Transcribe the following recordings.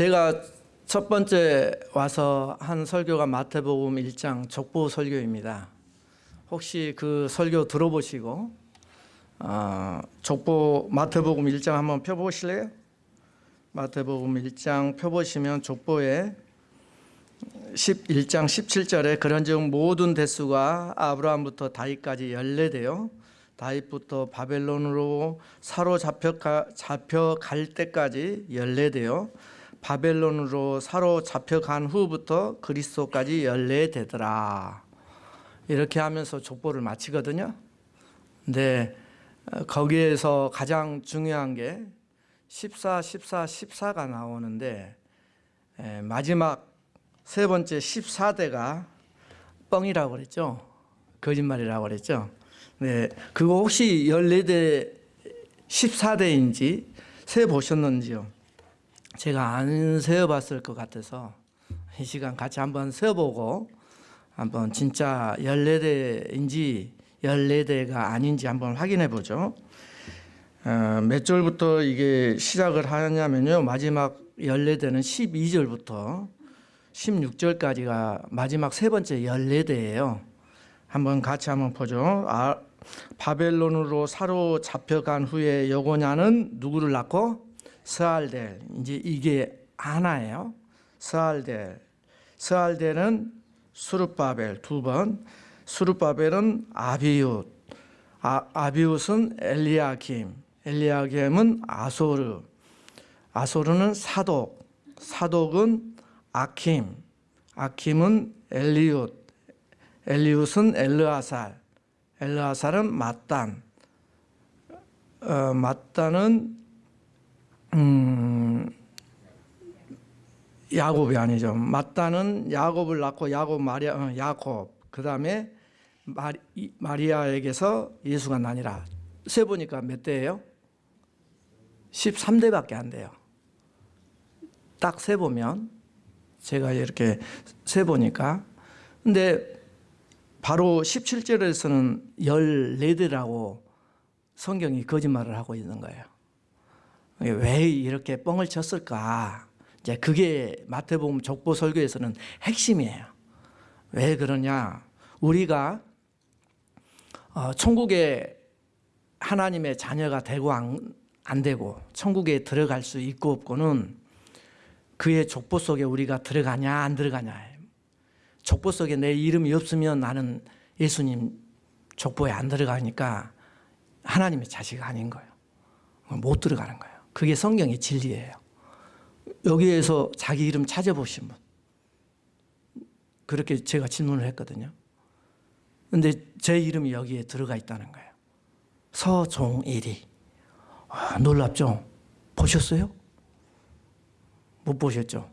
제가 첫 번째 와서 한 설교가 마태복음 1장 족보 설교입니다. 혹시 그 설교 들어보시고 어, 족보 마태복음 1장 한번 펴보실래요? 마태복음 1장 펴보시면 족보에 11장 17절에 그런즉 모든 대수가 아브라함부터 다윗까지 연례되어 다윗부터 바벨론으로 사로잡혀 잡혀갈 때까지 연례되어 바벨론으로 사로잡혀간 후부터 그리스도까지 연례되더라. 이렇게 하면서 족보를 마치거든요. 근데 어, 거기에서 가장 중요한 게 14, 14, 14가 나오는데 마지막 세 번째 14대가 뻥이라고 그랬죠. 거짓말이라고 그랬죠. 네, 그거 혹시 14대 14대인지 세 보셨는지요? 제가 안 세어봤을 것 같아서 이 시간 같이 한번 세어보고 한번 진짜 14대인지 14대가 아닌지 한번 확인해 보죠. 어, 몇 절부터 이게 시작을 하냐면요. 마지막 14대는 12절부터 16절까지가 마지막 세 번째 14대예요. 한번 같이 한번 보죠. 아, 바벨론으로 사로잡혀간 후에 여고냐는 누구를 낳고 스알델. 이제 이게 하나예요. 스알델. 스알델은 수르바벨 두 번, 수르바벨은 아비웃, 아, 아비웃은 엘리야김, 엘리야김은 아소르, 아소르는 사독, 사독은 아킴, 아킴은 엘리웃, 엘리웃은 엘르아살, 엘르아살은 마단, 어, 마단은 음, 야곱이 아니죠. 마따는 야곱을 낳고 야곱 마리아 어, 야곱 그 다음에 마리, 마리 아에게서 예수가 나니라. 세 보니까 몇 대예요? 13대밖에 안 돼요. 딱 세 보면 제가 이렇게 세 보니까 근데 바로 17절에서는 14대라고 성경이 거짓말을 하고 있는 거예요. 왜 이렇게 뻥을 쳤을까? 이제 그게 마태복음 족보 설교에서는 핵심이에요. 왜 그러냐? 우리가 어, 천국에 하나님의 자녀가 되고 안, 안 되고 천국에 들어갈 수 있고 없고는 그의 족보 속에 우리가 들어가냐 안 들어가냐 족보 속에 내 이름이 없으면 나는 예수님 족보에 안 들어가니까 하나님의 자식 아닌 거예요. 못 들어가는 거예요. 그게 성경의 진리예요. 여기에서 자기 이름 찾아보시면 그렇게 제가 질문을 했거든요. 근데 제 이름이 여기에 들어가 있다는 거예요. 서종일이. 아, 놀랍죠? 보셨어요? 못 보셨죠?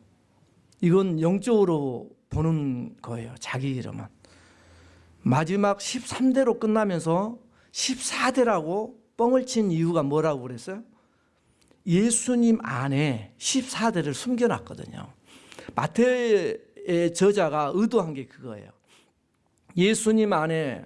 이건 영적으로 보는 거예요. 자기 이름은. 마지막 13대로 끝나면서 14대라고 뻥을 친 이유가 뭐라고 그랬어요? 예수님 안에 14대를 숨겨놨거든요. 마태의 저자가 의도한 게 그거예요. 예수님 안에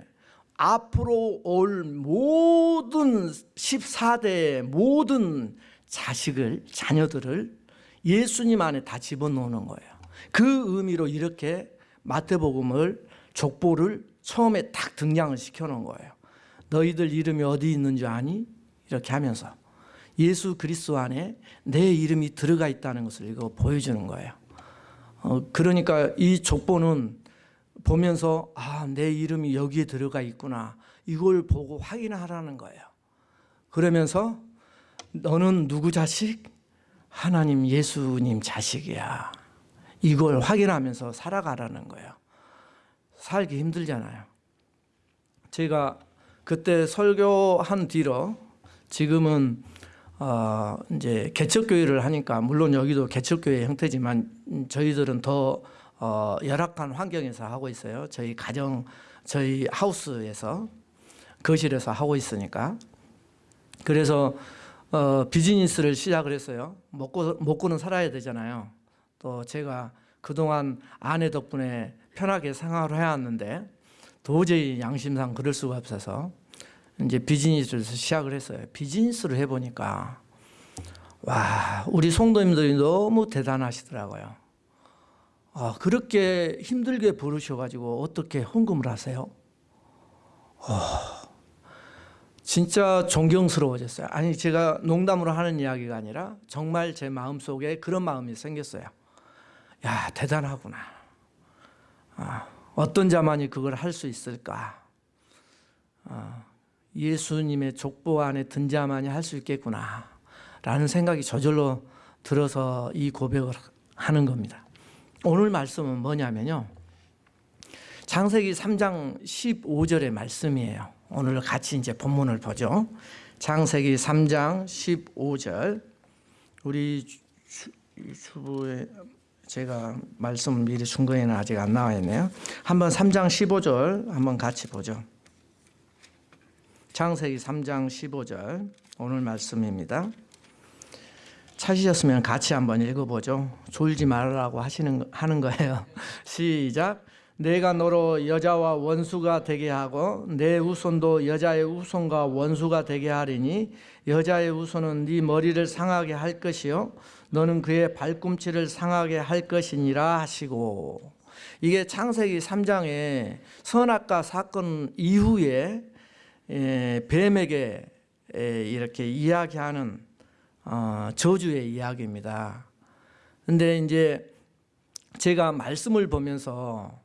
앞으로 올 모든 14대의 모든 자식을, 자녀들을 예수님 안에 다 집어넣는 거예요. 그 의미로 이렇게 마태복음을 족보를 처음에 딱 등장을 시켜놓은 거예요. 너희들 이름이 어디 있는지 아니? 이렇게 하면서 예수 그리스도 안에 내 이름이 들어가 있다는 것을 이거 보여주는 거예요. 어, 그러니까 이 족보는 보면서 아, 내 이름이 여기에 들어가 있구나. 이걸 보고 확인하라는 거예요. 그러면서 너는 누구 자식? 하나님 예수님 자식이야. 이걸 확인하면서 살아가라는 거예요. 살기 힘들잖아요. 제가 그때 설교한 뒤로 지금은 어 이제 개척교회를 하니까 물론 여기도 개척교회 형태지만 저희들은 더 어, 열악한 환경에서 하고 있어요. 저희 가정, 저희 하우스에서 거실에서 하고 있으니까. 그래서 어, 비즈니스를 시작을 했어요. 먹고 먹고는 살아야 되잖아요. 또 제가 그동안 아내 덕분에 편하게 생활을 해왔는데 도저히 양심상 그럴 수가 없어서 이제 비즈니스를 시작을 했어요. 비즈니스를 해보니까 와, 우리 성도님들이 너무 대단하시더라고요. 아, 그렇게 힘들게 부르셔가지고 어떻게 헌금을 하세요? 아, 진짜 존경스러워졌어요. 아니 제가 농담으로 하는 이야기가 아니라 정말 제 마음 속에 그런 마음이 생겼어요. 야 대단하구나. 아, 어떤 자만이 그걸 할 수 있을까? 아, 예수님의 족보 안에 든 자만이 할 수 있겠구나. 라는 생각이 저절로 들어서 이 고백을 하는 겁니다. 오늘 말씀은 뭐냐면요. 창세기 3장 15절의 말씀이에요. 오늘 같이 이제 본문을 보죠. 창세기 3장 15절. 우리 주, 주부에 제가 말씀을 미리 준 거에는 아직 안 나와 있네요. 한번 3장 15절 한번 같이 보죠. 창세기 3장 15절 오늘 말씀입니다. 찾으셨으면 같이 한번 읽어보죠. 졸지 말라고 하시는 하는 거예요. 시작. 내가 너로 여자와 원수가 되게 하고 내 후손도 여자의 후손과 원수가 되게 하리니 여자의 후손은 네 머리를 상하게 할 것이요 너는 그의 발꿈치를 상하게 할 것이니라 하시고 이게 창세기 3장의 선악과 사건 이후에 에, 뱀에게 에, 이렇게 이야기하는 어, 저주의 이야기입니다. 근데 이제 제가 말씀을 보면서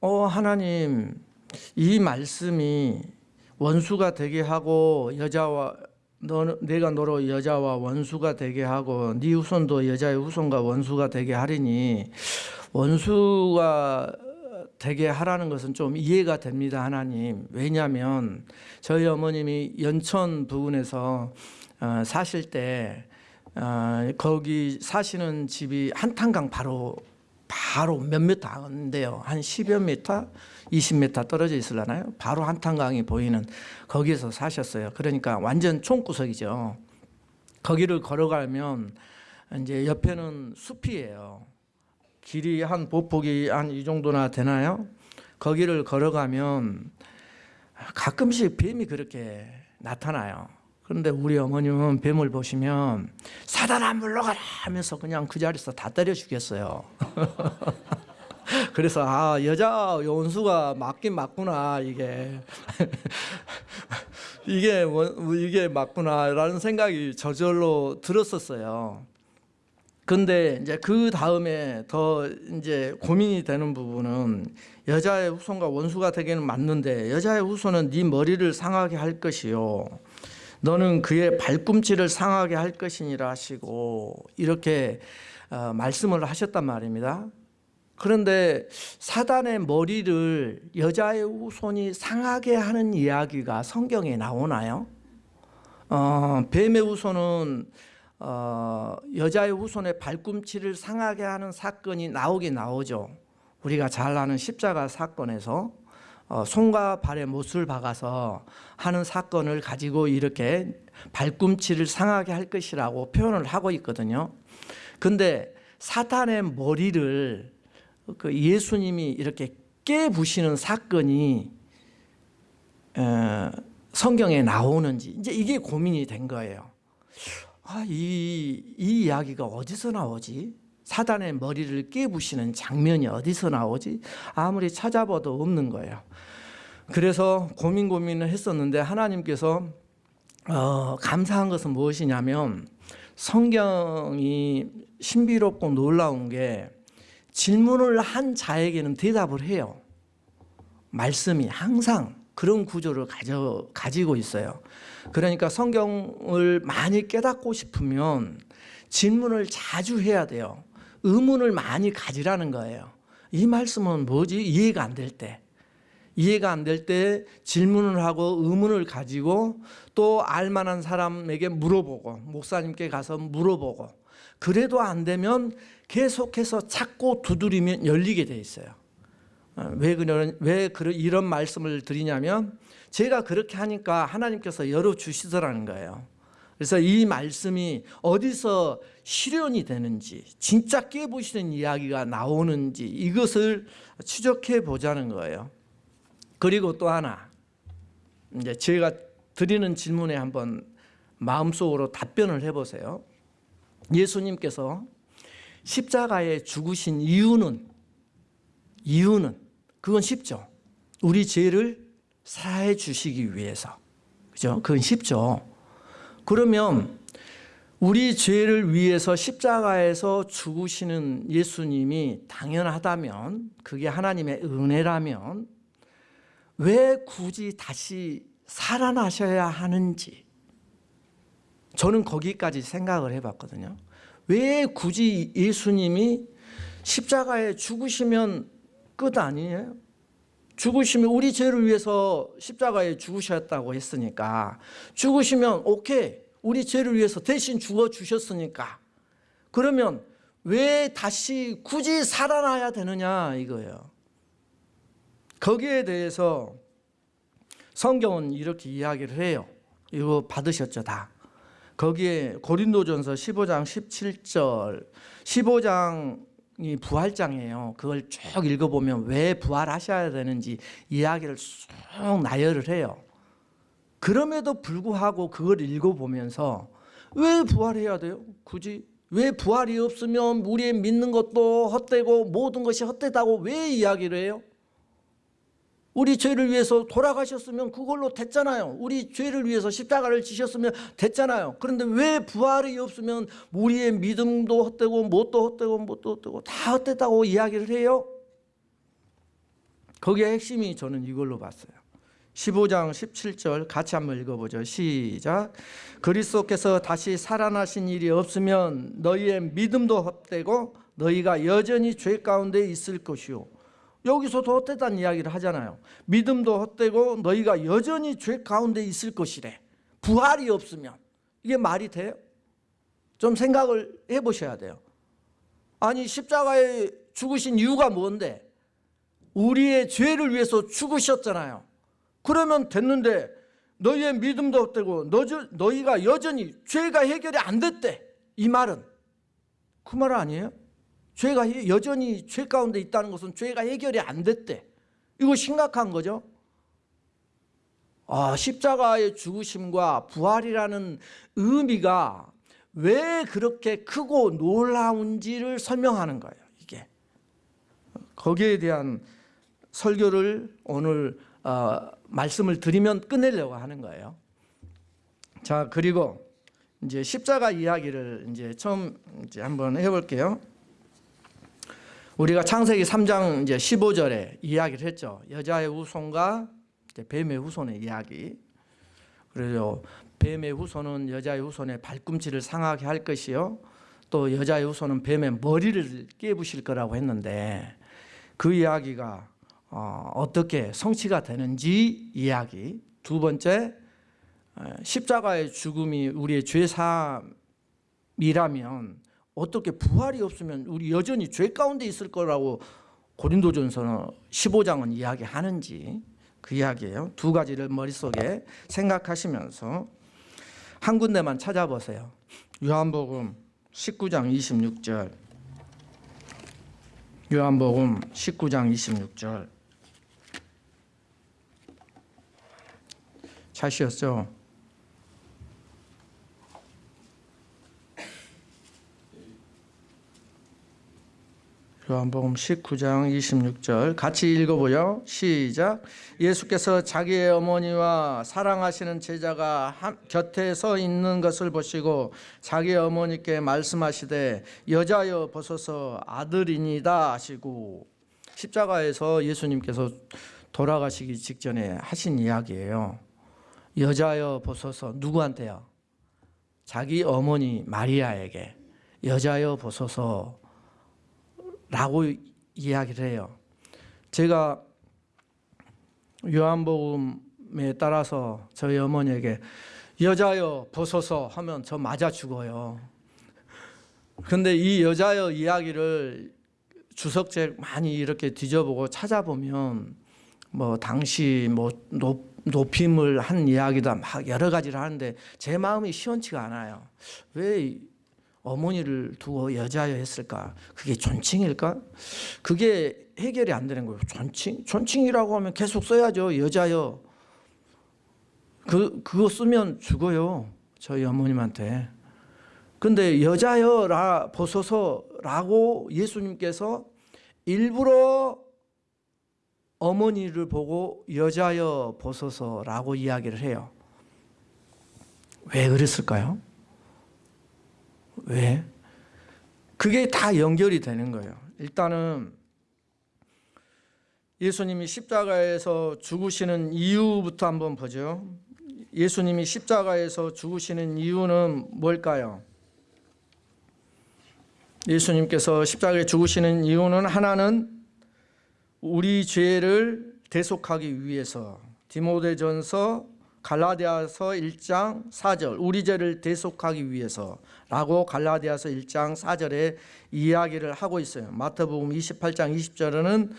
어 하나님 이 말씀이 원수가 되게 하고 여자와 너 내가 너로 여자와 원수가 되게 하고 네 후손도 여자의 후손과 원수가 되게 하리니 원수가 되게 하라는 것은 좀 이해가 됩니다 하나님 왜냐하면 저희 어머님이 연천 부근에서 어, 사실 때 어, 거기 사시는 집이 한탄강 바로 바로 몇 미터 안 돼요. 한 10여 미터, 20미터 떨어져 있으려나요? 바로 한탄강이 보이는 거기에서 사셨어요. 그러니까 완전 총구석이죠. 거기를 걸어가면 이제 옆에는 숲이에요. 길이 한 보폭이 한 이 정도나 되나요? 거기를 걸어가면 가끔씩 뱀이 그렇게 나타나요. 그런데 우리 어머님은 뱀을 보시면 사단아 물러가라 하면서 그냥 그 자리에서 다 때려 죽겠어요. 그래서 아 여자 원수가 맞긴 맞구나 이게 이게 뭐, 이게 맞구나라는 생각이 저절로 들었었어요. 근데 이제 그 다음에 더 이제 고민이 되는 부분은 여자의 후손과 원수가 되기는 맞는데 여자의 후손은 네 머리를 상하게 할 것이요. 너는 그의 발꿈치를 상하게 할 것이니라 하시고 이렇게 어, 말씀을 하셨단 말입니다. 그런데 사단의 머리를 여자의 후손이 상하게 하는 이야기가 성경에 나오나요? 어, 뱀의 후손은 어, 여자의 후손의 발꿈치를 상하게 하는 사건이 나오긴 나오죠. 우리가 잘 아는 십자가 사건에서 어, 손과 발에 못을 박아서 하는 사건을 가지고 이렇게 발꿈치를 상하게 할 것이라고 표현을 하고 있거든요. 근데 사탄의 머리를 그 예수님이 이렇게 깨부시는 사건이 어, 성경에 나오는지 이제 이게 고민이 된 거예요. 아, 이, 이 이야기가 어디서 나오지? 사단의 머리를 깨부시는 장면이 어디서 나오지? 아무리 찾아봐도 없는 거예요. 그래서 고민 고민을 했었는데 하나님께서 어, 감사한 것은 무엇이냐면 성경이 신비롭고 놀라운 게 질문을 한 자에게는 대답을 해요. 말씀이 항상 그런 구조를 가져, 가지고 있어요. 그러니까 성경을 많이 깨닫고 싶으면 질문을 자주 해야 돼요. 의문을 많이 가지라는 거예요. 이 말씀은 뭐지? 이해가 안 될 때. 이해가 안 될 때 질문을 하고 의문을 가지고 또 알만한 사람에게 물어보고 목사님께 가서 물어보고 그래도 안 되면 계속해서 찾고 두드리면 열리게 돼 있어요. 어, 왜 그런 왜 이런 말씀을 드리냐면 제가 그렇게 하니까 하나님께서 열어 주시더라는 거예요. 그래서 이 말씀이 어디서 실현이 되는지 진짜 깨보시는 이야기가 나오는지 이것을 추적해 보자는 거예요. 그리고 또 하나 이제 제가 드리는 질문에 한번 마음속으로 답변을 해보세요. 예수님께서 십자가에 죽으신 이유는 이유는 그건 쉽죠. 우리 죄를 사해 주시기 위해서. 그죠? 그건 쉽죠. 그러면 우리 죄를 위해서 십자가에서 죽으시는 예수님이 당연하다면 그게 하나님의 은혜라면 왜 굳이 다시 살아나셔야 하는지 저는 거기까지 생각을 해봤거든요. 왜 굳이 예수님이 십자가에 죽으시면 끝 아니에요? 죽으시면 우리 죄를 위해서 십자가에 죽으셨다고 했으니까 죽으시면 오케이 우리 죄를 위해서 대신 죽어 주셨으니까 그러면 왜 다시 굳이 살아나야 되느냐 이거예요. 거기에 대해서 성경은 이렇게 이야기를 해요. 이거 받으셨죠 다. 거기에 고린도전서 15장 17절 15장 이 부활장이에요. 그걸 쭉 읽어보면 왜 부활하셔야 되는지 이야기를 쭉 나열을 해요. 그럼에도 불구하고 그걸 읽어보면서 왜 부활해야 돼요? 굳이 왜 부활이 없으면 우리의 믿는 것도 헛되고 모든 것이 헛되다고 왜 이야기를 해요? 우리 죄를 위해서 돌아가셨으면 그걸로 됐잖아요. 우리 죄를 위해서 십자가를 지셨으면 됐잖아요. 그런데 왜 부활이 없으면 우리의 믿음도 헛되고 뭣도 헛되고 뭣도 헛되고 다 헛되다고 이야기를 해요? 거기에 핵심이 저는 이걸로 봤어요. 15장 17절 같이 한번 읽어보죠. 시작. 그리스도께서 다시 살아나신 일이 없으면 너희의 믿음도 헛되고 너희가 여전히 죄 가운데 있을 것이요. 여기서도 헛되다는 이야기를 하잖아요. 믿음도 헛되고 너희가 여전히 죄 가운데 있을 것이래. 부활이 없으면 이게 말이 돼요? 좀 생각을 해보셔야 돼요. 아니 십자가에 죽으신 이유가 뭔데? 우리의 죄를 위해서 죽으셨잖아요. 그러면 됐는데 너희의 믿음도 헛되고 너희가 여전히 죄가 해결이 안 됐대. 이 말은 그 말 아니에요? 죄가 여전히 죄 가운데 있다는 것은 죄가 해결이 안 됐대. 이거 심각한 거죠. 아, 십자가의 죽으심과 부활이라는 의미가 왜 그렇게 크고 놀라운지를 설명하는 거예요. 이게 거기에 대한 설교를 오늘 어, 말씀을 드리면 끝내려고 하는 거예요. 자 그리고 이제 십자가 이야기를 이제 처음 이제 한번 해볼게요. 우리가 창세기 3장 이제 15절에 이야기를 했죠. 여자의 후손과 뱀의 후손의 이야기. 그래서 뱀의 후손은 여자의 후손의 발꿈치를 상하게 할 것이요. 또 여자의 후손은 뱀의 머리를 깨부실 거라고 했는데 그 이야기가 어, 어떻게 성취가 되는지 이야기. 두 번째 십자가의 죽음이 우리의 죄사함이라면 어떻게 부활이 없으면 우리 여전히 죄 가운데 있을 거라고 고린도전서 15장은 이야기하는지 그 이야기예요. 두 가지를 머릿속에 생각하시면서 한 군데만 찾아보세요. 요한복음 19장 26절 요한복음 19장 26절 찾으셨죠? 요한복음 19장 26절 같이 읽어보죠. 시작. 예수께서 자기의 어머니와 사랑하시는 제자가 곁에 서 있는 것을 보시고 자기 어머니께 말씀하시되 여자여 벗어서 아들이니다 하시고 십자가에서 예수님께서 돌아가시기 직전에 하신 이야기예요. 여자여 벗어서 누구한테요? 자기 어머니 마리아에게 여자여 벗어서 라고 이야기를 해요. 제가 요한복음에 따라서 저희 어머니에게 여자여 벗어서 하면 저 맞아 죽어요. 근데 이 여자여 이야기를 주석책 많이 이렇게 뒤져보고 찾아보면 뭐 당시 뭐 높, 높임을 한 이야기다 막 여러 가지를 하는데 제 마음이 시원치가 않아요. 왜 어머니를 두고 여자여 했을까? 그게 존칭일까? 그게 해결이 안 되는 거예요. 존칭? 존칭이라고 하면 계속 써야죠. 여자여. 그, 그거 쓰면 죽어요. 저희 어머님한테. 근데 여자여라 보소서라고 예수님께서 일부러 어머니를 보고 여자여 보소서라고 이야기를 해요. 왜 그랬을까요? 왜? 그게 다 연결이 되는 거예요. 일단은 예수님이 십자가에서 죽으시는 이유부터 한번 보죠. 예수님이 십자가에서 죽으시는 이유는 뭘까요? 예수님께서 십자가에 죽으시는 이유는 하나는 우리 죄를 대속하기 위해서 디모데전서 갈라디아서 1장 4절 우리 죄를 대속하기 위해서라고 갈라디아서 1장 4절에 이야기를 하고 있어요. 마태복음 28장 20절에는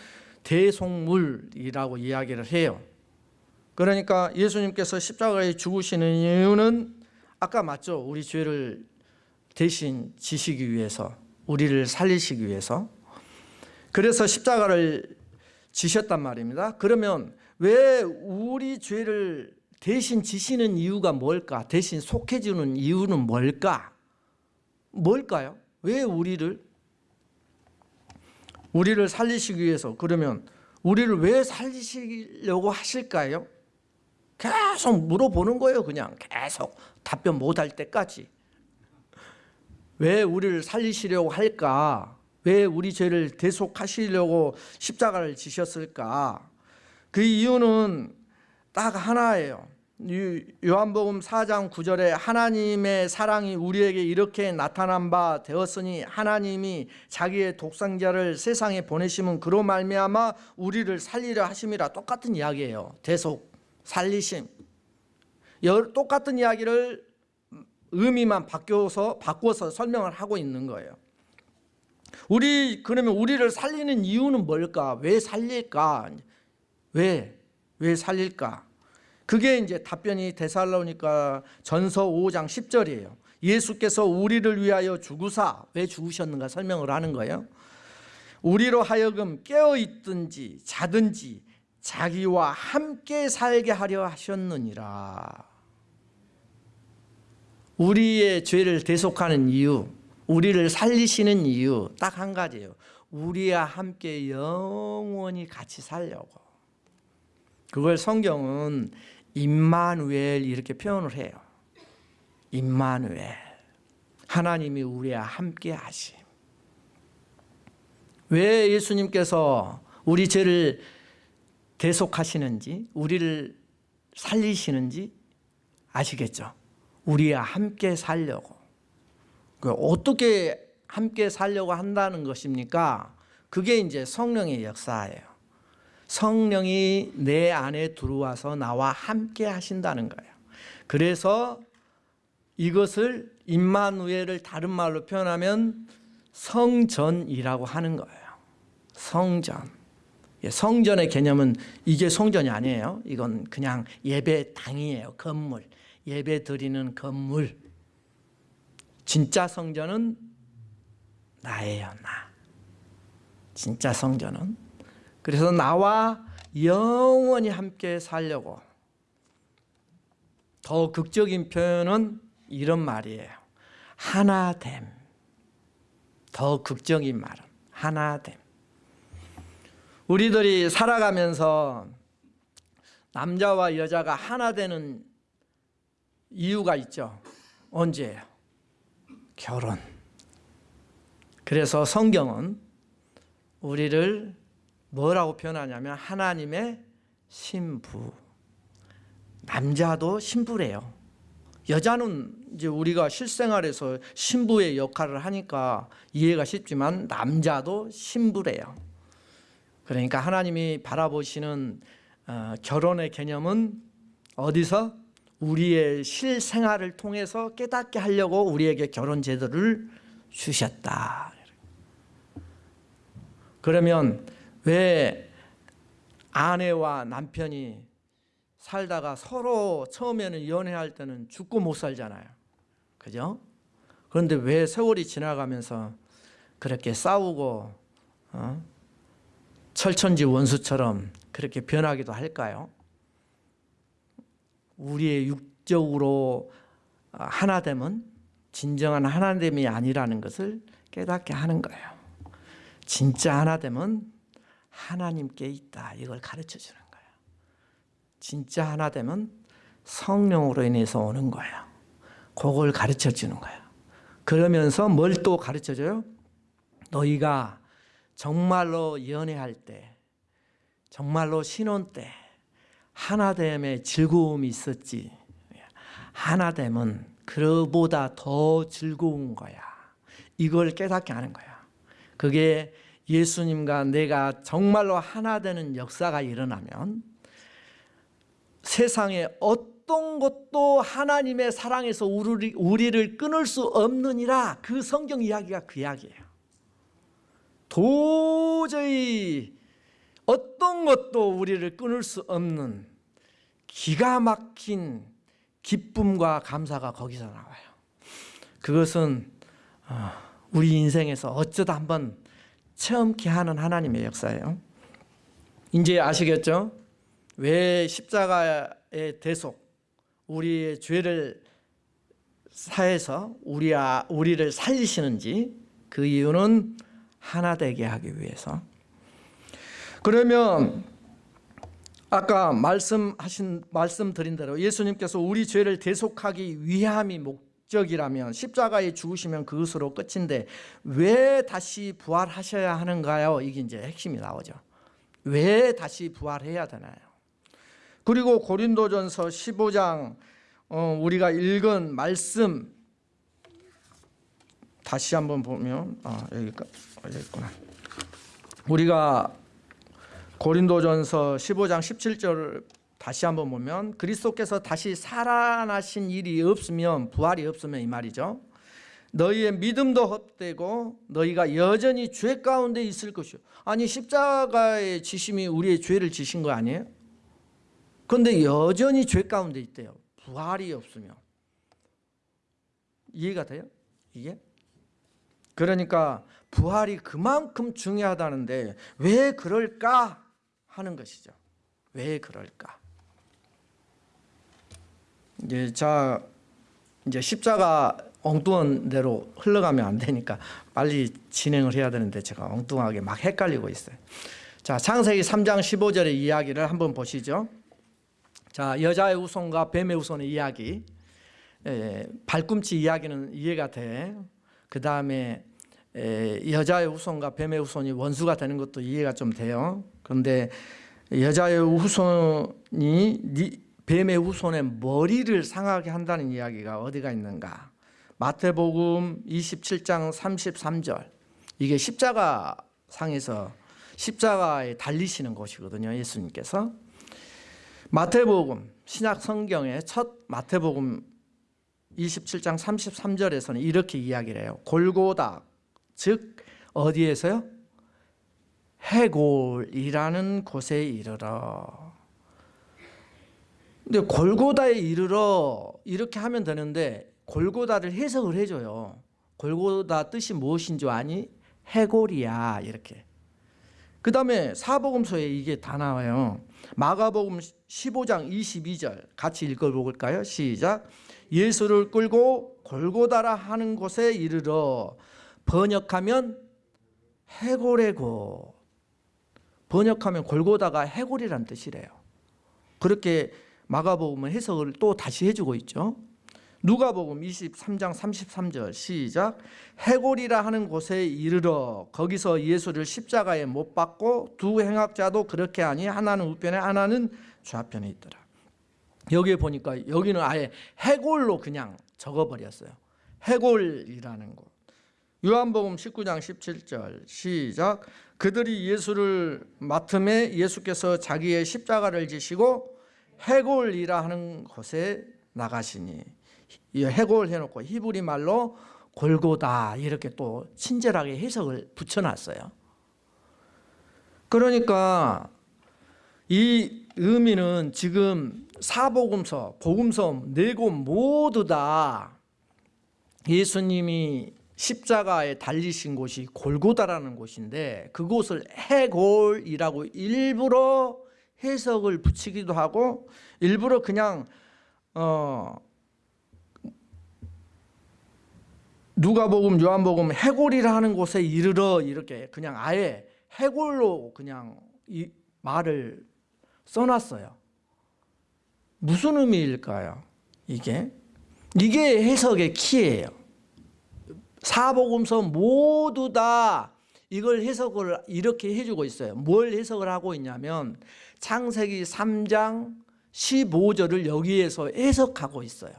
대속물이라고 이야기를 해요. 그러니까 예수님께서 십자가에 죽으시는 이유는 아까 맞죠? 우리 죄를 대신 지시기 위해서 우리를 살리시기 위해서 그래서 십자가를 지셨단 말입니다. 그러면 왜 우리 죄를 대신 지시는 이유가 뭘까? 대신 속해주는 이유는 뭘까? 뭘까요? 왜 우리를 우리를 살리시기 위해서 그러면 우리를 왜 살리시려고 하실까요? 계속 물어보는 거예요. 그냥 계속 답변 못할 때까지 왜 우리를 살리시려고 할까? 왜 우리 죄를 대속하시려고 십자가를 지셨을까? 그 이유는 딱 하나예요. 요한복음 4장 9절에 하나님의 사랑이 우리에게 이렇게 나타난 바 되었으니 하나님이 자기의 독생자를 세상에 보내심은 그로 말미암아 우리를 살리려 하심이라 똑같은 이야기예요. 대속, 살리심. 똑같은 이야기를 의미만 바뀌어서 바꿔서 설명을 하고 있는 거예요. 우리 그러면 우리를 살리는 이유는 뭘까? 왜 살릴까? 왜? 왜 살릴까? 그게 이제 답변이 데살로니까 전서 5장 10절이에요. 예수께서 우리를 위하여 죽으사 왜 죽으셨는가 설명을 하는 거예요. 우리로 하여금 깨어 있든지 자든지 자기와 함께 살게 하려 하셨느니라. 우리의 죄를 대속하는 이유, 우리를 살리시는 이유 딱 한 가지예요. 우리와 함께 영원히 같이 살려고. 그걸 성경은 임마누엘 이렇게 표현을 해요. 임마누엘. 하나님이 우리와 함께 하심. 왜 예수님께서 우리 죄를 대속하시는지, 우리를 살리시는지 아시겠죠? 우리와 함께 살려고. 그 어떻게 함께 살려고 한다는 것입니까? 그게 이제 성령의 역사예요. 성령이 내 안에 들어와서 나와 함께 하신다는 거예요. 그래서 이것을 임마누엘을 다른 말로 표현하면 성전이라고 하는 거예요. 성전. 예, 성전의 개념은 이게 성전이 아니에요. 이건 그냥 예배당이에요. 건물. 예배 드리는 건물. 진짜 성전은 나예요, 나. 진짜 성전은. 그래서 나와 영원히 함께 살려고. 더 극적인 표현은 이런 말이에요. 하나됨. 더 극적인 말은 하나됨. 우리들이 살아가면서 남자와 여자가 하나 되는 이유가 있죠. 언제예요? 결혼. 그래서 성경은 우리를 뭐라고 표현하냐면 하나님의 신부. 남자도 신부래요. 여자는 이제 우리가 실생활에서 신부의 역할을 하니까 이해가 쉽지만 남자도 신부래요. 그러니까 하나님이 바라보시는 어, 결혼의 개념은 어디서 우리의 실생활을 통해서 깨닫게 하려고 우리에게 결혼 제도를 주셨다. 그러면 왜 아내와 남편이 살다가 서로 처음에는 연애할 때는 죽고 못 살잖아요. 그죠? 그런데 왜 세월이 지나가면서 그렇게 싸우고 어? 철천지 원수처럼 그렇게 변하기도 할까요? 우리의 육적으로 하나 되면 진정한 하나됨이 아니라는 것을 깨닫게 하는 거예요. 진짜 하나됨은 하나님께 있다. 이걸 가르쳐 주는 거예요. 진짜 하나됨은 성령으로 인해서 오는 거예요. 그걸 가르쳐 주는 거예요. 그러면서 뭘 또 가르쳐 줘요? 너희가 정말로 연애할 때, 정말로 신혼 때 하나됨의 즐거움이 있었지. 하나됨은 그보다 더 즐거운 거야. 이걸 깨닫게 하는 거야. 그게 예수님과 내가 정말로 하나 되는 역사가 일어나면 세상에 어떤 것도 하나님의 사랑에서 우리, 우리를 끊을 수 없느니라 그 성경 이야기가 그 이야기예요. 도저히 어떤 것도 우리를 끊을 수 없는 기가 막힌 기쁨과 감사가 거기서 나와요. 그것은 어, 우리 인생에서 어쩌다 한번 체험케 하는 하나님의 역사예요. 이제 아시겠죠? 왜 십자가의 대속, 우리의 죄를 사해서 우리 우리를 살리시는지 그 이유는 하나 되게 하기 위해서. 그러면 아까 말씀하신 말씀드린 대로 예수님께서 우리 죄를 대속하기 위함이 목 적이라면 십자가에 죽으시면 그것으로 끝인데 왜 다시 부활하셔야 하는가요? 이게 이제 핵심이 나오죠. 왜 다시 부활해야 되나요? 그리고 고린도전서 15장 어, 우리가 읽은 말씀 다시 한번 보면 아 여기 여기 있구나. 우리가 고린도전서 15장 17절 다시 한번 보면 그리스도께서 다시 살아나신 일이 없으면 부활이 없으면 이 말이죠. 너희의 믿음도 헛되고 너희가 여전히 죄 가운데 있을 것이요. 아니 십자가의 지심이 우리의 죄를 지신 거 아니에요? 그런데 여전히 죄 가운데 있대요. 부활이 없으면 이해가 돼요? 이게? 그러니까 부활이 그만큼 중요하다는데 왜 그럴까 하는 것이죠. 왜 그럴까? 이제 자 이제 십자가 엉뚱한 대로 흘러가면 안 되니까 빨리 진행을 해야 되는데 제가 엉뚱하게 막 헷갈리고 있어요. 자, 창세기 3장 15절의 이야기를 한번 보시죠. 자, 여자의 후손과 뱀의 후손의 이야기. 예, 발꿈치 이야기는 이해가 돼. 그 다음에 여자의 후손과 뱀의 후손이 원수가 되는 것도 이해가 좀 돼요. 그런데 여자의 후손이 뱀의 후손의 머리를 상하게 한다는 이야기가 어디가 있는가? 마태복음 27장 33절. 이게 십자가 상에서 십자가에 달리시는 곳이거든요. 예수님께서. 마태복음 신약 성경의 첫 마태복음 27장 33절에서는 이렇게 이야기를 해요. 골고다 즉 어디에서요? 해골이라는 곳에 이르러 근데 골고다에 이르러 이렇게 하면 되는데 골고다를 해석을 해줘요. 골고다 뜻이 무엇인 줄 아니? 해골이야 이렇게. 그 다음에 사복음서에 이게 다 나와요. 마가복음 15장 22절 같이 읽어볼까요? 시작. 예수를 끌고 골고다라 하는 곳에 이르러 번역하면 해골의 곳 번역하면 골고다가 해골이란 뜻이래요. 그렇게 마가복음은 해석을 또 다시 해주고 있죠. 누가복음 23장 33절 시작. 해골이라 하는 곳에 이르러 거기서 예수를 십자가에 못 박고 두 행악자도 그렇게 하니 하나는 우편에 하나는 좌편에 있더라. 여기에 보니까 여기는 아예 해골로 그냥 적어버렸어요. 해골이라는 곳. 요한복음 19장 17절 시작. 그들이 예수를 맡음에 예수께서 자기의 십자가를 지시고 해골이라 하는 곳에 나가시니 해골 해놓고 히브리 말로 골고다 이렇게 또 친절하게 해석을 붙여놨어요. 그러니까 이 의미는 지금 사복음서, 복음서 네 곳 모두 다 예수님이 십자가에 달리신 곳이 골고다라는 곳인데 그곳을 해골이라고 일부러 해석을 붙이기도 하고 일부러 그냥 어 누가복음, 요한복음 해골이라 하는 곳에 이르러 이렇게 그냥 아예 해골로 그냥 이 말을 써놨어요. 무슨 의미일까요? 이게 이게 해석의 키예요. 사복음서 모두 다 이걸 해석을 이렇게 해주고 있어요. 뭘 해석을 하고 있냐면 창세기 3장 15절을 여기에서 해석하고 있어요.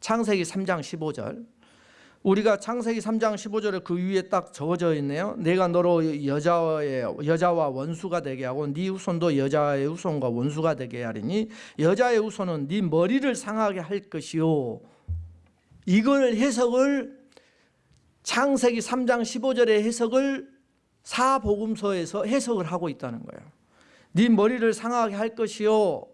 창세기 3장 15절. 우리가 창세기 3장 15절에 그 위에 딱 적어져 있네요. 내가 너로 여자의 여자와 원수가 되게 하고 네 후손도 여자의 후손과 원수가 되게 하리니 여자의 후손은 네 머리를 상하게 할 것이요. 이걸 해석을 창세기 3장 15절의 해석을 사복음서에서 해석을 하고 있다는 거예요. 네 머리를 상하게 할 것이요.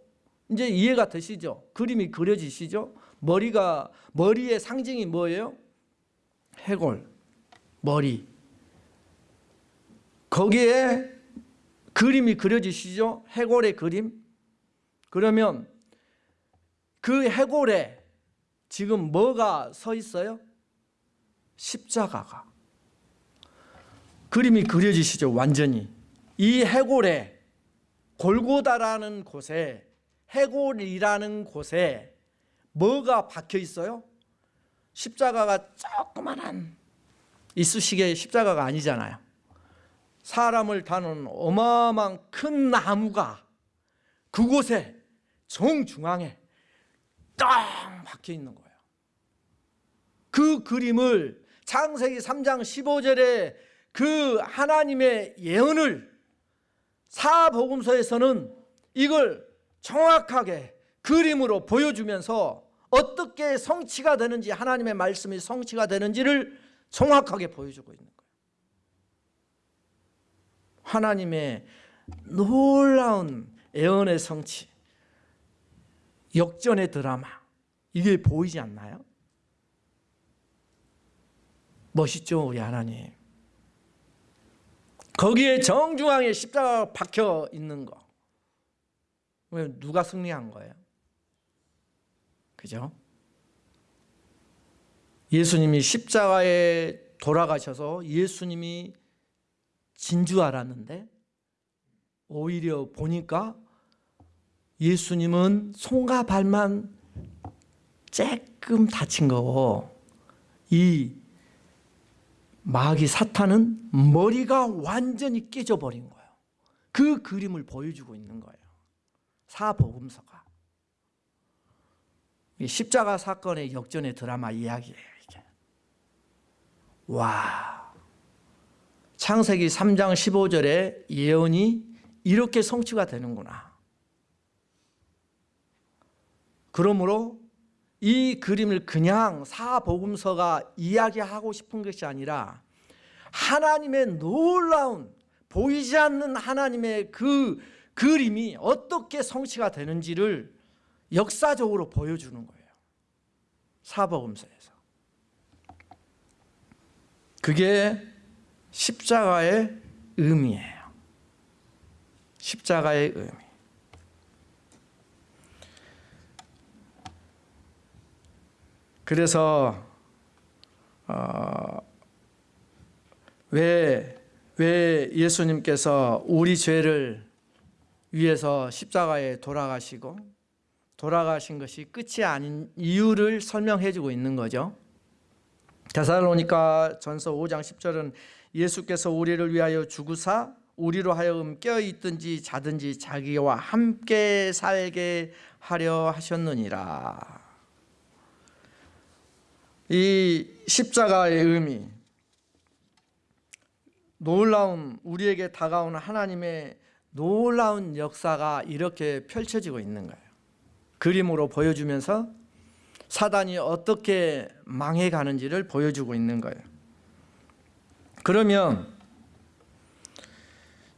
이제 이해가 되시죠? 그림이 그려지시죠? 머리가 머리의 상징이 뭐예요? 해골, 머리. 거기에 그림이 그려지시죠? 해골의 그림. 그러면 그 해골에 지금 뭐가 서 있어요? 십자가가. 그림이 그려지시죠? 완전히. 이 해골에 골고다라는 곳에 해골이라는 곳에 뭐가 박혀 있어요? 십자가가 조그만한 이쑤시개 십자가가 아니잖아요. 사람을 다는 어마어마한 큰 나무가 그곳에 정중앙에 딱 박혀 있는 거예요. 그 그림을 창세기 3장 15절에 그 하나님의 예언을 사복음서에서는 이걸 정확하게 그림으로 보여주면서 어떻게 성취가 되는지 하나님의 말씀이 성취가 되는지를 정확하게 보여주고 있는 거예요. 하나님의 놀라운 예언의 성취, 역전의 드라마 이게 보이지 않나요? 멋있죠 우리 하나님. 거기에 정중앙에 십자가 박혀 있는 거. 왜 누가 승리한 거예요? 그죠? 예수님이 십자가에 돌아가셔서 예수님이 진 줄 알았는데 오히려 보니까 예수님은 손과 발만 쬐끔 다친 거고 이 마귀 사탄은 머리가 완전히 깨져버린 거예요. 그 그림을 보여주고 있는 거예요. 사복음서가. 십자가 사건의 역전의 드라마 이야기예요. 이게. 와, 창세기 3장 15절의 예언이 이렇게 성취가 되는구나. 그러므로 이 그림을 그냥 사복음서가 이야기하고 싶은 것이 아니라 하나님의 놀라운 보이지 않는 하나님의 그 그림이 어떻게 성취가 되는지를 역사적으로 보여주는 거예요. 사복음서에서. 그게 십자가의 의미예요. 십자가의 의미. 그래서 어, 왜, 왜 예수님께서 우리 죄를 위해서 십자가에 돌아가시고 돌아가신 것이 끝이 아닌 이유를 설명해 주고 있는 거죠. 데살로니가 전서 5장 10절은 예수께서 우리를 위하여 죽으사 우리로 하여금 깨어 있든지 자든지 자기와 함께 살게 하려 하셨느니라. 이 십자가의 의미 놀라운 우리에게 다가오는 하나님의 놀라운 역사가 이렇게 펼쳐지고 있는 거예요. 그림으로 보여주면서 사단이 어떻게 망해가는지를 보여주고 있는 거예요. 그러면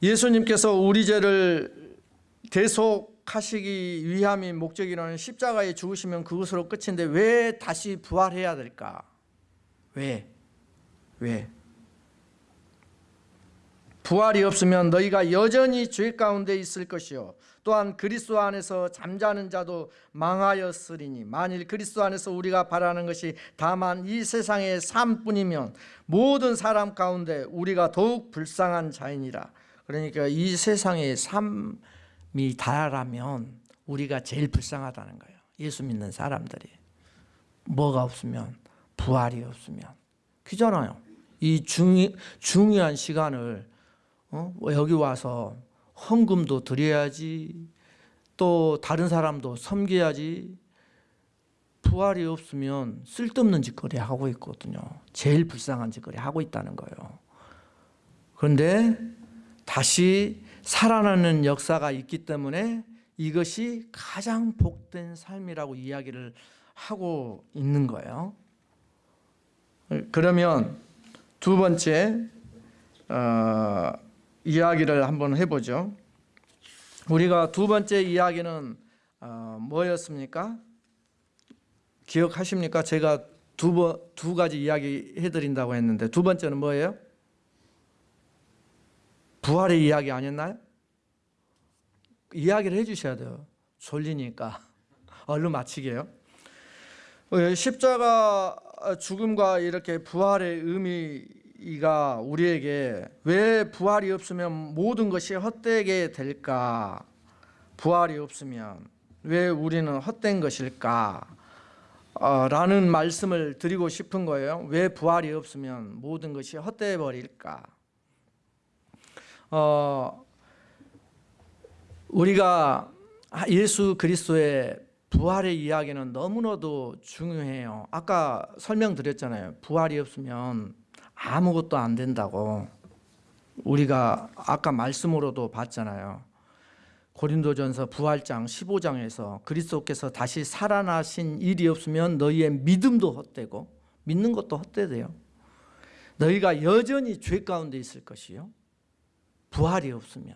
예수님께서 우리 죄를 대속 하시기 위함이 목적이라는 십자가에 죽으시면 그것으로 끝인데 왜 다시 부활해야 될까? 왜? 왜? 부활이 없으면 너희가 여전히 죄 가운데 있을 것이요 또한 그리스도 안에서 잠자는 자도 망하였으리니 만일 그리스도 안에서 우리가 바라는 것이 다만 이 세상의 삶뿐이면 모든 사람 가운데 우리가 더욱 불쌍한 자이니라 그러니까 이 세상의 삶 이 다라면 우리가 제일 불쌍하다는 거예요. 예수 믿는 사람들이. 뭐가 없으면 부활이 없으면. 그잖아요. 이 중이, 중요한 시간을 어? 여기 와서 헌금도 드려야지 또 다른 사람도 섬겨야지. 부활이 없으면 쓸데없는 짓거리 하고 있거든요. 제일 불쌍한 짓거리 하고 있다는 거예요. 그런데 다시 살아나는 역사가 있기 때문에 이것이 가장 복된 삶이라고 이야기를 하고 있는 거예요 그러면 두 번째 어, 이야기를 한번 해보죠. 우리가 두 번째 이야기는 어, 뭐였습니까? 기억하십니까? 제가 두, 번, 두 가지 이야기 해드린다고 했는데 두 번째는 뭐예요? 부활의 이야기 아니었나요? 이야기를 해주셔야 돼요. 졸리니까 얼른 마치게요. 어, 십자가 죽음과 이렇게 부활의 의미가 우리에게 왜 부활이 없으면 모든 것이 헛되게 될까? 부활이 없으면 왜 우리는 헛된 것일까? 어, 라는 말씀을 드리고 싶은 거예요. 왜 부활이 없으면 모든 것이 헛되어 버릴까? 어, 우리가 예수 그리스도의 부활의 이야기는 너무나도 중요해요. 아까 설명드렸잖아요. 부활이 없으면 아무것도 안 된다고. 우리가 아까 말씀으로도 봤잖아요. 고린도전서 부활장 15장에서 그리스도께서 다시 살아나신 일이 없으면 너희의 믿음도 헛되고 믿는 것도 헛되대요. 너희가 여전히 죄 가운데 있을 것이요. 부활이 없으면.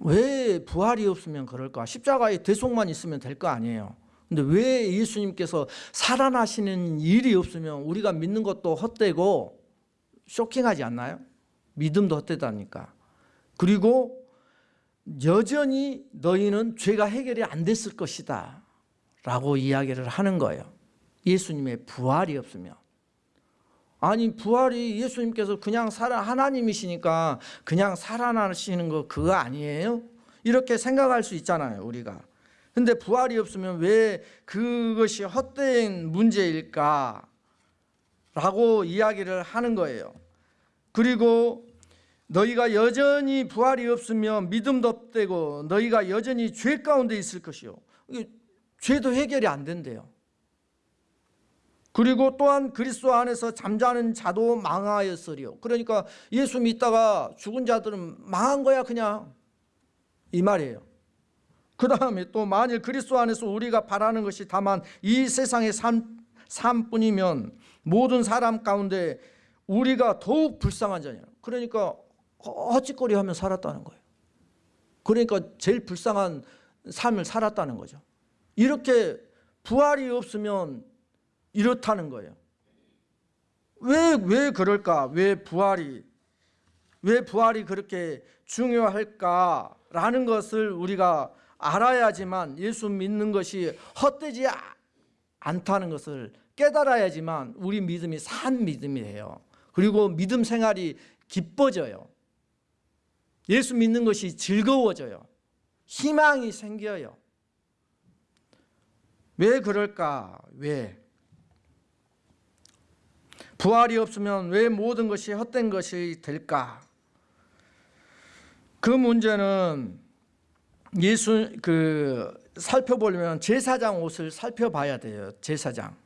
왜 부활이 없으면 그럴까? 십자가의 대속만 있으면 될 거 아니에요. 근데 왜 예수님께서 살아나시는 일이 없으면 우리가 믿는 것도 헛되고 쇼킹하지 않나요? 믿음도 헛되다니까. 그리고 여전히 너희는 죄가 해결이 안 됐을 것이다 라고 이야기를 하는 거예요. 예수님의 부활이 없으면. 아니 부활이 예수님께서 그냥 살아 하나님이시니까 그냥 살아나시는 거 그거 아니에요? 이렇게 생각할 수 있잖아요 우리가. 근데 부활이 없으면 왜 그것이 헛된 문제일까? 라고 이야기를 하는 거예요. 그리고 너희가 여전히 부활이 없으면 믿음도 없대고 너희가 여전히 죄 가운데 있을 것이요. 죄도 해결이 안 된대요 그리고 또한 그리스도 안에서 잠자는 자도 망하였으리요. 그러니까 예수 믿다가 죽은 자들은 망한 거야 그냥 이 말이에요. 그 다음에 또 만일 그리스도 안에서 우리가 바라는 것이 다만 이 세상의 삶, 삶뿐이면 모든 사람 가운데 우리가 더욱 불쌍한 자냐. 그러니까 헛짓거리 하면 살았다는 거예요. 그러니까 제일 불쌍한 삶을 살았다는 거죠. 이렇게 부활이 없으면 이렇다는 거예요. 왜, 왜 그럴까? 왜 부활이, 왜 부활이 그렇게 중요할까라는 것을 우리가 알아야지만 예수 믿는 것이 헛되지 않다는 것을 깨달아야지만 우리 믿음이 산 믿음이에요. 그리고 믿음 생활이 기뻐져요. 예수 믿는 것이 즐거워져요. 희망이 생겨요. 왜 그럴까? 왜? 부활이 없으면 왜 모든 것이 헛된 것이 될까? 그 문제는 예수 그 살펴보려면 제사장 옷을 살펴봐야 돼요. 제사장.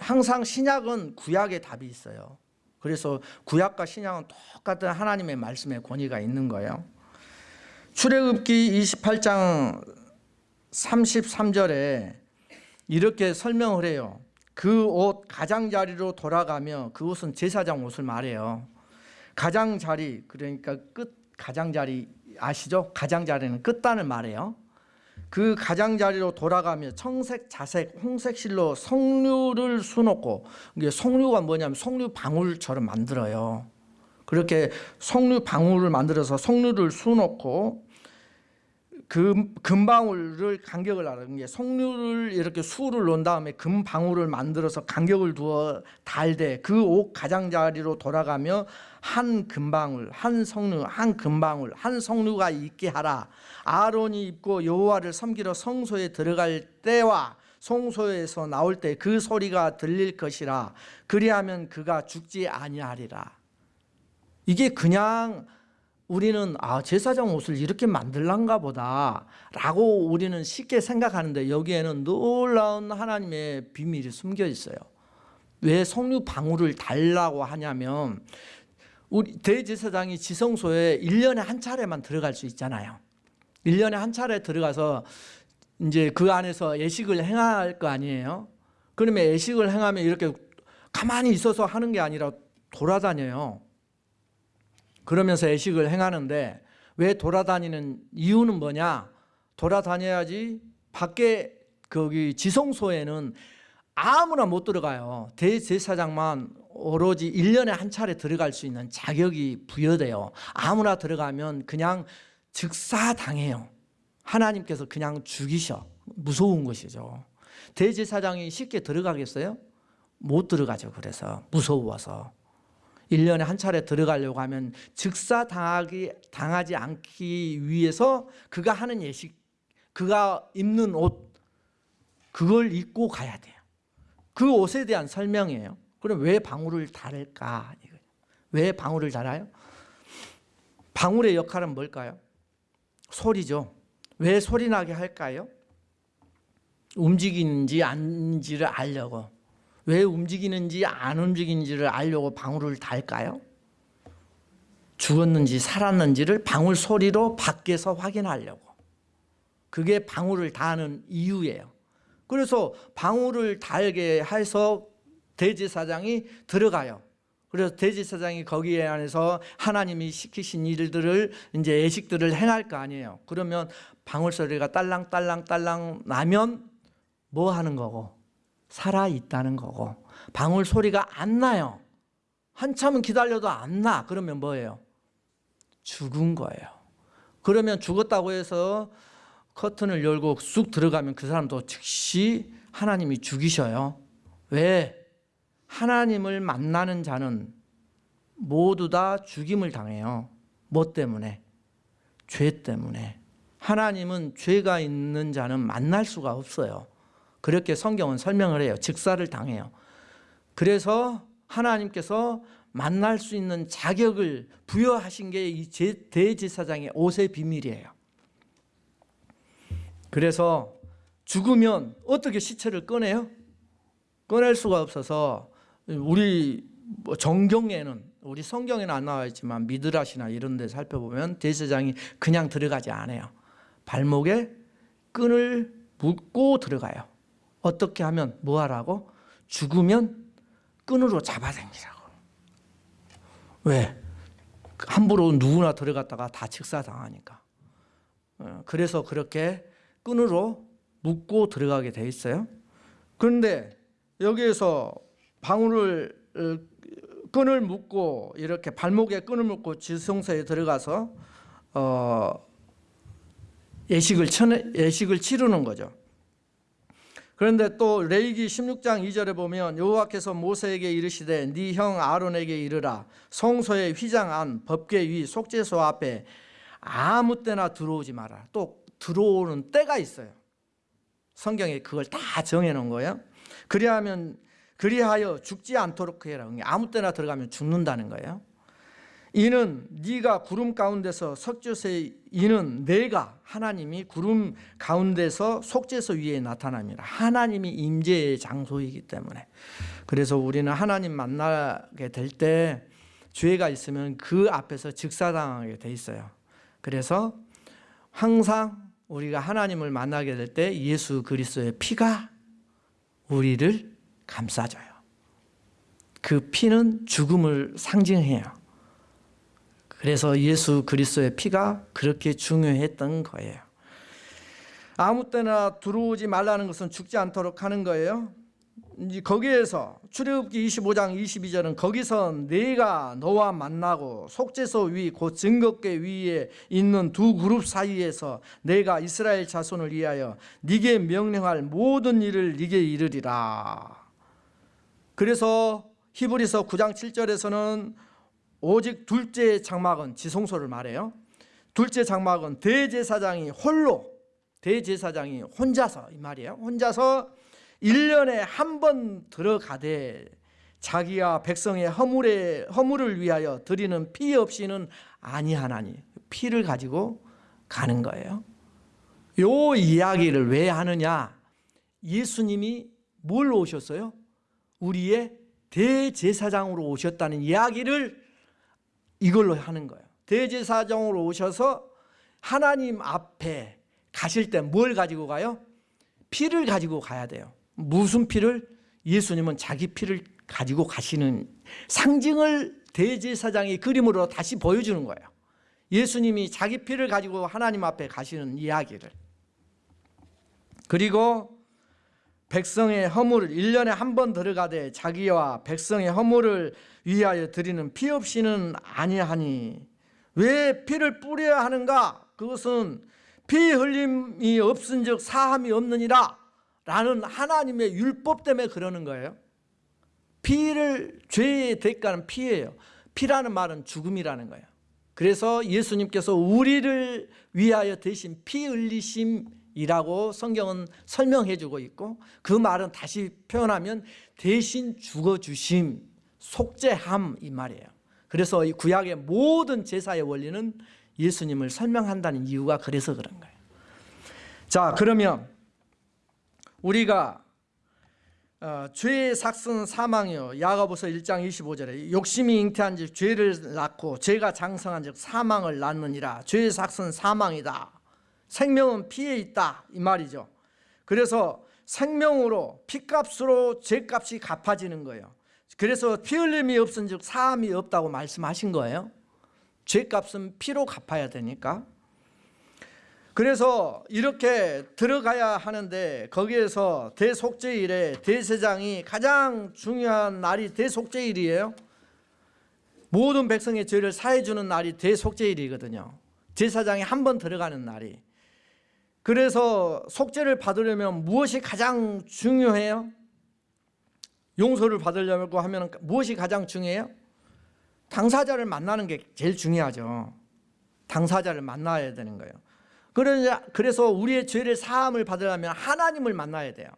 항상 신약은 구약의 답이 있어요. 그래서 구약과 신약은 똑같은 하나님의 말씀의 권위가 있는 거예요. 출애굽기 28장 33절에 이렇게 설명을 해요. 그 옷 가장자리로 돌아가며 그 옷은 제사장 옷을 말해요. 가장자리 그러니까 끝 가장자리 아시죠? 가장자리는 끝단을 말해요. 그 가장자리로 돌아가며 청색, 자색, 홍색 실로 석류를 수놓고 이게 석류가 뭐냐면 석류 방울처럼 만들어요. 그렇게 석류 방울을 만들어서 석류를 수놓고 금, 금방울을 간격을 하는 게 석류를 이렇게 수를 놓은 다음에 금방울을 만들어서 간격을 두어 달되 그 옥 가장자리로 돌아가며 한 금방울 한 석류 한 금방울 한 석류가 있게 하라. 아론이 입고 여호와를 섬기러 성소에 들어갈 때와 성소에서 나올 때 그 소리가 들릴 것이라. 그리하면 그가 죽지 아니하리라. 이게 그냥 우리는 아 제사장 옷을 이렇게 만들란가 보다 라고 우리는 쉽게 생각하는데 여기에는 놀라운 하나님의 비밀이 숨겨 있어요. 왜 석류 방울을 달라고 하냐면 우리 대제사장이 지성소에 1년에 한 차례만 들어갈 수 있잖아요. 1년에 한 차례 들어가서 이제 그 안에서 예식을 행할 거 아니에요. 그러면 예식을 행하면 이렇게 가만히 있어서 하는 게 아니라 돌아다녀요. 그러면서 애식을 행하는데 왜 돌아다니는 이유는 뭐냐? 돌아다녀야지 밖에 거기 지성소에는 아무나 못 들어가요. 대제사장만 오로지 1년에 한 차례 들어갈 수 있는 자격이 부여돼요. 아무나 들어가면 그냥 즉사당해요. 하나님께서 그냥 죽이셔. 무서운 것이죠. 대제사장이 쉽게 들어가겠어요? 못 들어가죠. 그래서 무서워서. 1년에 한 차례 들어가려고 하면 즉사 당하기, 당하지 않기 위해서 그가 하는 예식, 그가 입는 옷, 그걸 입고 가야 돼요. 그 옷에 대한 설명이에요. 그럼 왜 방울을 달을까? 왜 방울을 달아요? 방울의 역할은 뭘까요? 소리죠. 왜 소리 나게 할까요? 움직이는지 아닌지를 알려고. 왜 움직이는지 안 움직이는지를 알려고 방울을 달까요? 죽었는지 살았는지를 방울 소리로 밖에서 확인하려고. 그게 방울을 다하는 이유예요. 그래서 방울을 달게 해서 대제사장이 들어가요. 그래서 대제사장이 거기에 안에서 하나님이 시키신 일들을 이제 예식들을 행할 거 아니에요. 그러면 방울 소리가 딸랑딸랑 딸랑 나면 뭐 하는 거고? 살아 있다는 거고 방울 소리가 안 나요. 한참은 기다려도 안 나. 그러면 뭐예요? 죽은 거예요. 그러면 죽었다고 해서 커튼을 열고 쑥 들어가면 그 사람도 즉시 하나님이 죽이셔요. 왜? 하나님을 만나는 자는 모두 다 죽임을 당해요. 뭐 때문에? 죄 때문에. 하나님은 죄가 있는 자는 만날 수가 없어요. 그렇게 성경은 설명을 해요. 즉사를 당해요. 그래서 하나님께서 만날 수 있는 자격을 부여하신 게 이 대제사장의 옷의 비밀이에요. 그래서 죽으면 어떻게 시체를 꺼내요? 꺼낼 수가 없어서 우리 뭐 정경에는 우리 성경에는 안 나와 있지만 미드라시나 이런 데 살펴보면 대제사장이 그냥 들어가지 않아요. 발목에 끈을 묶고 들어가요. 어떻게 하면 뭐 하라고? 죽으면 끈으로 잡아당기라고. 왜? 함부로 누구나 들어갔다가 다 직사당하니까. 어, 그래서 그렇게 끈으로 묶고 들어가게 돼 있어요. 그런데 여기에서 방울을 어, 끈을 묶고 이렇게 발목에 끈을 묶고 지성소에 들어가서 어 예식을 예식을 치르는 거죠. 그런데 또 레이기 16장 2절에 보면 여호와께서 모세에게 이르시되 네 형 아론에게 이르라 성소의 휘장 안 법궤 위 속죄소 앞에 아무 때나 들어오지 마라. 또 들어오는 때가 있어요. 성경에 그걸 다 정해 놓은 거예요. 그리하면 그리하여 죽지 않도록 해라. 아무 때나 들어가면 죽는다는 거예요. 이는 네가 구름 가운데서 석주세 이는 내가 하나님이 구름 가운데서 속죄소 위에 나타납니다. 하나님이 임재의 장소이기 때문에 그래서 우리는 하나님 만나게 될 때 죄가 있으면 그 앞에서 즉사당하게 돼 있어요. 그래서 항상 우리가 하나님을 만나게 될 때 예수 그리스도의 피가 우리를 감싸줘요. 그 피는 죽음을 상징해요. 그래서 예수 그리스도의 피가 그렇게 중요했던 거예요. 아무 때나 들어오지 말라는 것은 죽지 않도록 하는 거예요. 이제 거기에서 출애굽기 25장 22절은 거기서 내가 너와 만나고 속죄소 위 곧 증거궤 위에 있는 두 그룹 사이에서 내가 이스라엘 자손을 위하여 네게 명령할 모든 일을 네게 이르리라. 그래서 히브리서 9장 7절에서는 오직 둘째 장막은 지성소를 말해요. 둘째 장막은 대제사장이 홀로 대제사장이 혼자서 이 말이에요. 혼자서 1년에 한 번 들어가되 자기와 백성의 허물에 허물을 위하여 드리는 피 없이는 아니하나니 피를 가지고 가는 거예요. 요 이야기를 왜 하느냐? 예수님이 뭘 오셨어요? 우리의 대제사장으로 오셨다는 이야기를 이걸로 하는 거예요. 대제사장으로 오셔서 하나님 앞에 가실 때 뭘 가지고 가요? 피를 가지고 가야 돼요. 무슨 피를? 예수님은 자기 피를 가지고 가시는 상징을 대제사장이 그림으로 다시 보여주는 거예요. 예수님이 자기 피를 가지고 하나님 앞에 가시는 이야기를. 그리고 백성의 허물을 1년에 한 번 들어가되 자기와 백성의 허물을 위하여 드리는 피 없이는 아니하니 왜 피를 뿌려야 하는가? 그것은 피 흘림이 없은 즉 사함이 없느니라 라는 하나님의 율법 때문에 그러는 거예요. 피를 죄의 대가는 피예요. 피라는 말은 죽음이라는 거예요. 그래서 예수님께서 우리를 위하여 대신 피 흘리심 이라고 성경은 설명해 주고 있고 그 말은 다시 표현하면 대신 죽어 주심, 속죄함 이 말이에요. 그래서 이 구약의 모든 제사의 원리는 예수님을 설명한다는 이유가 그래서 그런 거예요. 자, 그러면 우리가 어, 죄의 삭은 사망이요 야고보서 1장 25절에 욕심이 잉태한 즉 죄를 낳고 죄가 장성한 즉 사망을 낳느니라 죄의 삭은 사망이다 생명은 피에 있다 이 말이죠. 그래서 생명으로 피값으로 죄값이 갚아지는 거예요. 그래서 피 흘림이 없은 즉 사함이 없다고 말씀하신 거예요. 죄값은 피로 갚아야 되니까. 그래서 이렇게 들어가야 하는데 거기에서 대속죄일에 대세장이 가장 중요한 날이 대속죄일이에요. 모든 백성의 죄를 사해 주는 날이 대속죄일이거든요. 제사장이 한 번 들어가는 날이 그래서 속죄를 받으려면 무엇이 가장 중요해요? 용서를 받으려고 하면 무엇이 가장 중요해요? 당사자를 만나는 게 제일 중요하죠 당사자를 만나야 되는 거예요 그래서 우리의 죄를 사함을 받으려면 하나님을 만나야 돼요.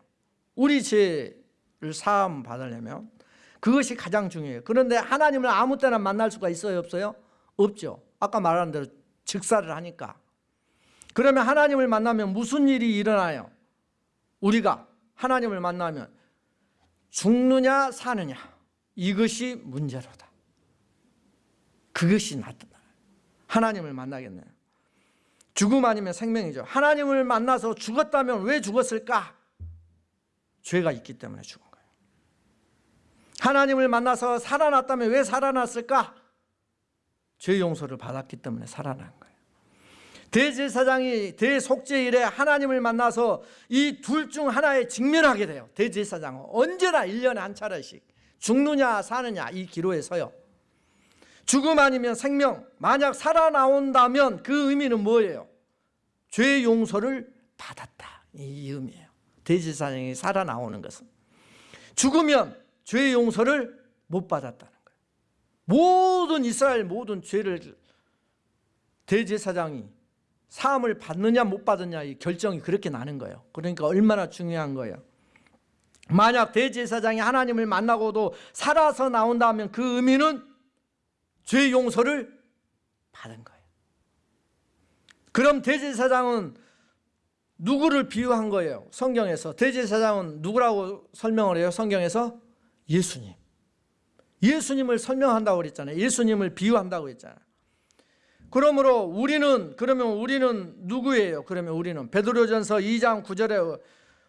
우리 죄를 사함 받으려면 그것이 가장 중요해요. 그런데 하나님을 아무 때나 만날 수가 있어요, 없어요? 없죠. 아까 말한 대로 즉사를 하니까. 그러면 하나님을 만나면 무슨 일이 일어나요? 우리가 하나님을 만나면 죽느냐 사느냐 이것이 문제로다. 그것이 나타나요. 하나님을 만나겠네요. 죽음 아니면 생명이죠. 하나님을 만나서 죽었다면 왜 죽었을까? 죄가 있기 때문에 죽은 거예요. 하나님을 만나서 살아났다면 왜 살아났을까? 죄 용서를 받았기 때문에 살아난 거예요. 대제사장이 대속죄일에 하나님을 만나서 이 둘 중 하나에 직면하게 돼요. 대제사장은 언제나 1년에 한 차례씩 죽느냐 사느냐 이 기로에 서요. 죽음 아니면 생명 만약 살아나온다면 그 의미는 뭐예요? 죄 용서를 받았다 이 의미예요 대제사장이 살아나오는 것은 죽으면 죄 용서를 못 받았다는 거예요 모든 이스라엘 모든 죄를 대제사장이 사함을 받느냐 못 받느냐 이 결정이 그렇게 나는 거예요 그러니까 얼마나 중요한 거예요 만약 대제사장이 하나님을 만나고도 살아서 나온다면 그 의미는 죄 용서를 받은 거예요. 그럼 대제사장은 누구를 비유한 거예요? 성경에서 대제사장은 누구라고 설명을 해요? 성경에서 예수님. 예수님을 설명한다고 그랬잖아요. 예수님을 비유한다고 했잖아요. 그러므로 우리는 그러면 우리는 누구예요? 그러면 우리는 베드로전서 2장 9절에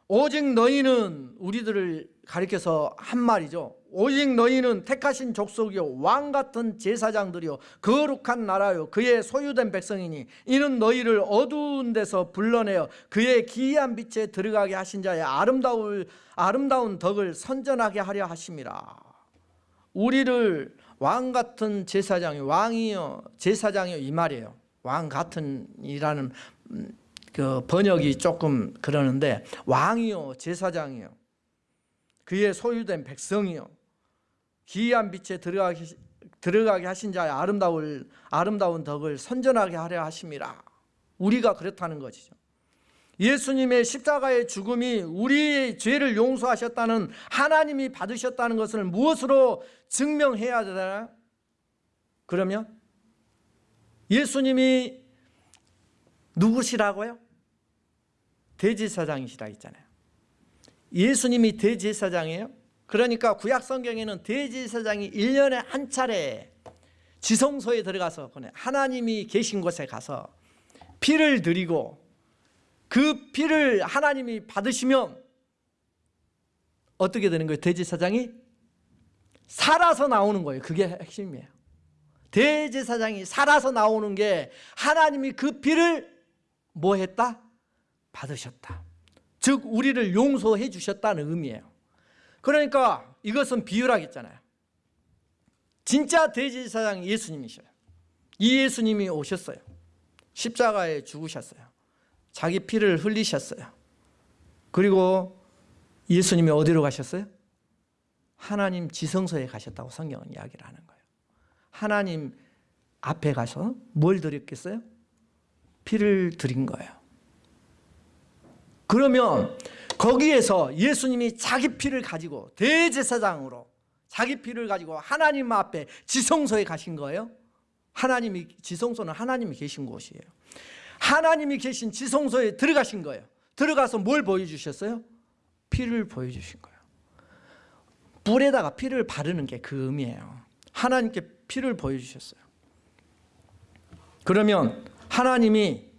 오직 너희는 우리들을 가리켜서 한 말이죠. 오직 너희는 택하신 족속이요 왕 같은 제사장들이요 거룩한 나라요 그의 소유된 백성이니 이는 너희를 어두운 데서 불러내어 그의 기이한 빛에 들어가게 하신 자의 아름다울 아름다운 덕을 선전하게 하려 하심이라 우리를 왕 같은 제사장이 왕이요 제사장이요 이 말이에요. 왕 같은이라는 음, 그 번역이 조금 그러는데 왕이요 제사장이요. 그의 소유된 백성이요. 기이한 빛에 들어가게, 들어가게 하신 자의 아름다울, 아름다운 덕을 선전하게 하려 하심이라 우리가 그렇다는 것이죠 예수님의 십자가의 죽음이 우리의 죄를 용서하셨다는 하나님이 받으셨다는 것을 무엇으로 증명해야 되나? 그러면 예수님이 누구시라고요? 대제사장이시라 했잖아요 예수님이 대제사장이에요 그러니까 구약 성경에는 대제사장이 1년에 한 차례 지성소에 들어가서 하나님이 계신 곳에 가서 피를 드리고 그 피를 하나님이 받으시면 어떻게 되는 거예요? 대제사장이 살아서 나오는 거예요. 그게 핵심이에요. 대제사장이 살아서 나오는 게 하나님이 그 피를 뭐 했다? 받으셨다. 즉 우리를 용서해 주셨다는 의미예요. 그러니까 이것은 비유라겠잖아요. 진짜 대제사장이 예수님이셔요. 이 예수님이 오셨어요. 십자가에 죽으셨어요 자기 피를 흘리셨어요. 그리고 예수님이 어디로 가셨어요? 하나님 지성소에 가셨다고 성경은 이야기를 하는 거예요. 하나님 앞에 가서 뭘 드렸겠어요? 피를 드린 거예요. 그러면 거기에서 예수님이 자기 피를 가지고 대제사장으로 자기 피를 가지고 하나님 앞에 지성소에 가신 거예요? 하나님이 지성소는 하나님이 계신 곳이에요 하나님이 계신 지성소에 들어가신 거예요 들어가서 뭘 보여주셨어요? 피를 보여주신 거예요 불에다가 피를 바르는 게 그 의미예요 하나님께 피를 보여주셨어요 그러면 하나님이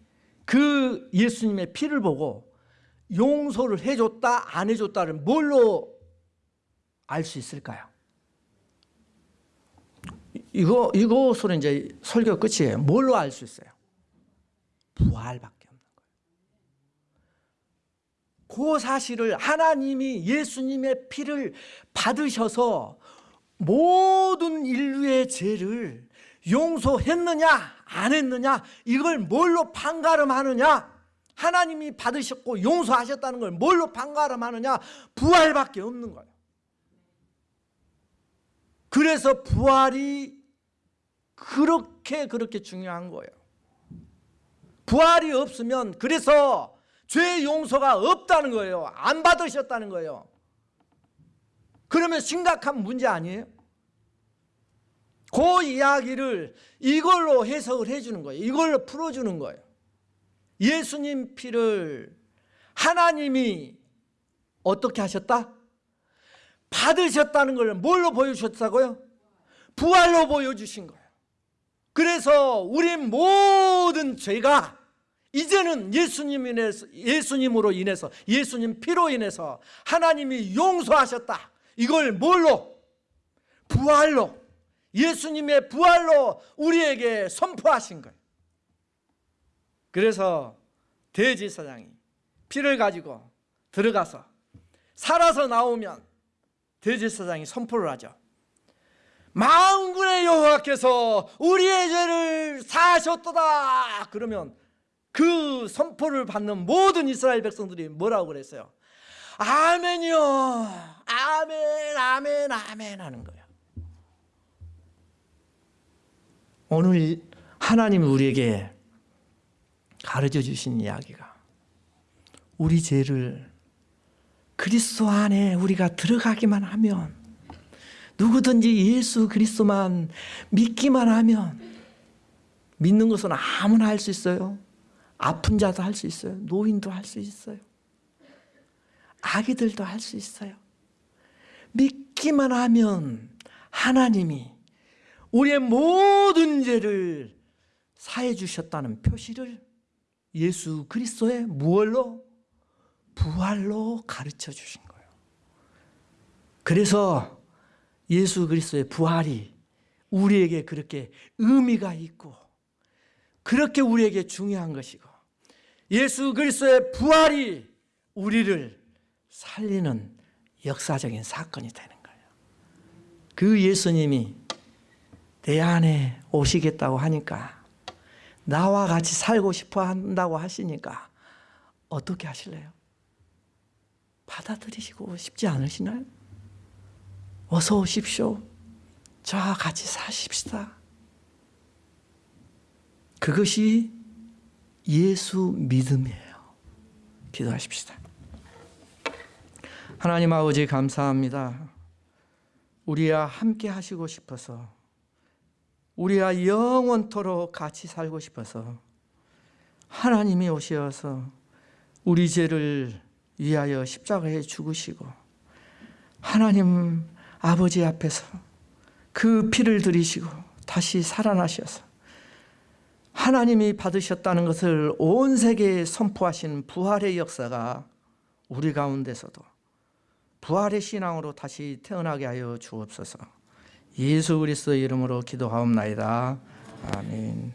그 예수님의 피를 보고 용서를 해줬다 안 해줬다를 뭘로 알 수 있을까요? 이거 이것으로 이제 설교 끝이에요. 뭘로 알 수 있어요? 부활밖에 없는 거예요. 그 사실을 하나님이 예수님의 피를 받으셔서 모든 인류의 죄를 용서했느냐 안 했느냐 이걸 뭘로 판가름하느냐 하나님이 받으셨고 용서하셨다는 걸 뭘로 판가름하느냐 부활밖에 없는 거예요 그래서 부활이 그렇게 그렇게 중요한 거예요 부활이 없으면 그래서 죄 용서가 없다는 거예요 안 받으셨다는 거예요 그러면 심각한 문제 아니에요? 그 이야기를 이걸로 해석을 해주는 거예요 이걸로 풀어주는 거예요 예수님 피를 하나님이 어떻게 하셨다? 받으셨다는 걸 뭘로 보여주셨다고요? 부활로 보여주신 거예요 그래서 우리 모든 죄가 이제는 예수님 인해서, 예수님으로 인해서 예수님 피로 인해서 하나님이 용서하셨다. 이걸 뭘로? 부활로. 예수님의 부활로 우리에게 선포하신 거예요. 그래서 대제사장이 피를 가지고 들어가서 살아서 나오면 대제사장이 선포를 하죠 만군의 여호와께서 우리의 죄를 사하셨도다. 그러면 그 선포를 받는 모든 이스라엘 백성들이 뭐라고 그랬어요? 아멘이요. 아멘 아멘 아멘 하는 거예요. 오늘 하나님이 우리에게 가르쳐 주신 이야기가 우리 죄를 그리스도 안에 우리가 들어가기만 하면 누구든지 예수 그리스도만 믿기만 하면 믿는 것은 아무나 할 수 있어요 아픈 자도 할 수 있어요 노인도 할 수 있어요 아기들도 할 수 있어요 믿기만 하면 하나님이 우리의 모든 죄를 사해 주셨다는 표시를 예수 그리스도의 무얼로? 부활로 가르쳐 주신 거예요. 그래서 예수 그리스도의 부활이 우리에게 그렇게 의미가 있고 그렇게 우리에게 중요한 것이고 예수 그리스도의 부활이 우리를 살리는 역사적인 사건이 되는 거예요. 그 예수님이 내 안에 오시겠다고 하니까 나와 같이 살고 싶어 한다고 하시니까 어떻게 하실래요? 받아들이시고 싶지 않으시나요? 어서 오십시오. 저와 같이 사십시다. 그것이 예수 믿음이에요. 기도하십시다. 하나님 아버지 감사합니다. 우리와 함께 하시고 싶어서 우리와 영원토록 같이 살고 싶어서 하나님이 오셔서 우리 죄를 위하여 십자가에 죽으시고 하나님 아버지 앞에서 그 피를 들이시고 다시 살아나셔서 하나님이 받으셨다는 것을 온 세계에 선포하신 부활의 역사가 우리 가운데서도 부활의 신앙으로 다시 태어나게 하여 주옵소서. 예수 그리스도 이름으로 기도하옵나이다. 아멘.